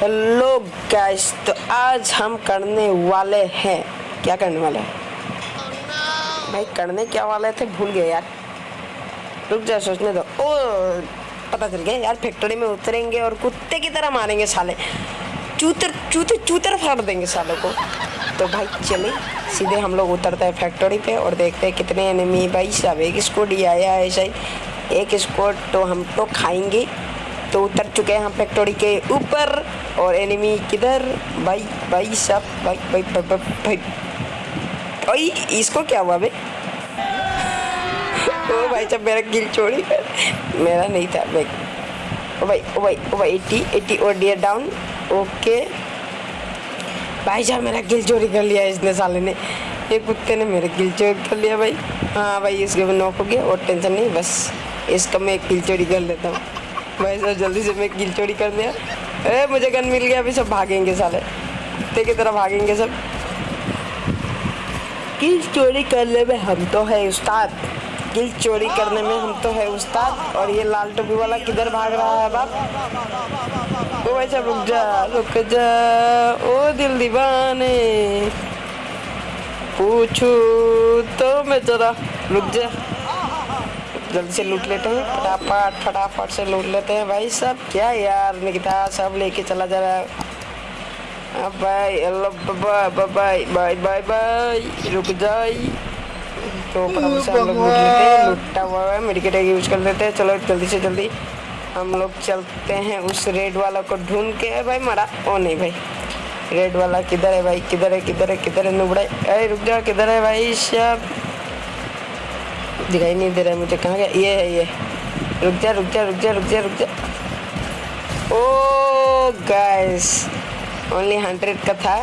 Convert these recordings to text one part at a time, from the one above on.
Hello guys तो आज हम करने वाले हैं। क्या करने वाले हैं? भाई, करने क्या वाले थे? भूल गए यार। रुक जा सोचने दो। ओ, पता चल गया यार फैक्ट्री में उतरेंगे और कुत्ते की तरह मारेंगे साले। चूतर चूते चूतर फाड़ देंगे सालों को। तो भाई, चले, सीधे हम लोग उतरते हैं फैक्ट्री पे और देखते हैं कितने एनिमी भाई, सब एक स्कोड ही आया है, ऐसा ही। एक स्कोड तो हम तो खाएँगे। तो उतर चुके हैं हम फैक्ट्री के ऊपर और एनिमी किधर? भाई भाई सब भाई भाई भाई भाई, भाई, भाई भाई इसको क्या हुआ बे? ओ भाई जब मेरा गिल कर मेरा नहीं था मैं ओ भाई ओ भाई ओ भाई एटी एटी और डियर डाउन ओके भाई साहब मेरा गिल चोरी कर लिया इसने साले ने। ये कुत्ते ने मेरा गिल चोरी कर लिया भाई। हाँ भाई इसके भी नॉक हो गया और टेंशन नहीं बस। इसका मैं गिल चोरी कर लेता हूँ। भाई साहब जल्दी से मैं गिल चोरी कर दिया। ए मुझे गन मिल गया, अभी सब भागेंगे साले। कुत्ते की तरह भागेंगे सब। गिल चोरी करने में हम तो है उस्ताद। गिल चोरी करने में हम तो है उस्ताद। और ये लाल टोपी वाला किधर भाग रहा है बाप? ओ भाई साहब रुक जा रुक जा। ओ, दिल दीवाने। पूछू तो मैं जरा रुक जा। जल्दी से लूट लेते हैं, फटाफट फटाफट से लूट लेते हैं। भाई सब क्या यार, निकिता सब लेके चला जा रहा है। भाई hello bye bye bye bye bye, रुक जाए तो लूट हुआ है, मेडिकेट यूज़ कर लेते हैं। चलो, जल्दी से जल्दी हम लोग चलते हैं उस रेड वाला को ढूंढ के। भाई, मरा। ओ नहीं भाई, रेड वाला किधर है भाई, किधर है किधर है किधर है नुबड़ा अरे रुक जा, किधर है भाई सब दिखाई नहीं दे रहा है मुझे कहाँ गया ये है ये रुक जा रुक जा रुक जा रुक जा रुक जा ओ गाइस ओनली हंड्रेड का था.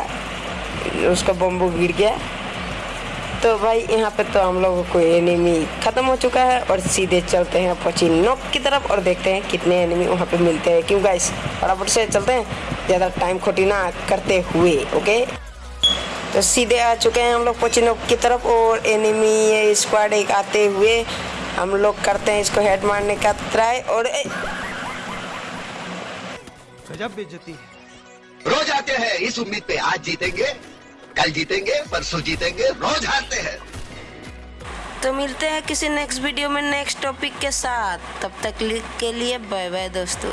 उसका बम्बू गिर गया. तो भाई, यहाँ पे तो हम लोगों को एनिमी ख़त्म हो चुका है और सीधे चलते हैं पची नोक की तरफ़ और देखते हैं कितने एनिमी वहाँ पे मिलते हैं। क्यों गाइस फटाफट से चलते हैं? ज़्यादा टाइम खोटी ना करते हुए ओके तो सीधे आ चुके हैं हम लोग पोचिनोक की तरफ़ और एनिमी स्क्वाड एक आते हुए हम लोग करते हैं इसको हेड मारने का ट्राई और ए, गजब बेइज्जती है। रोज आते हैं इस उम्मीद पे आज जीतेंगे कल जीतेंगे परसों जीतेंगे रोज हारते हैं। तो मिलते हैं किसी नेक्स्ट वीडियो में नेक्स्ट टॉपिक के साथ। तब तक के लिए बाय बाय दोस्तों।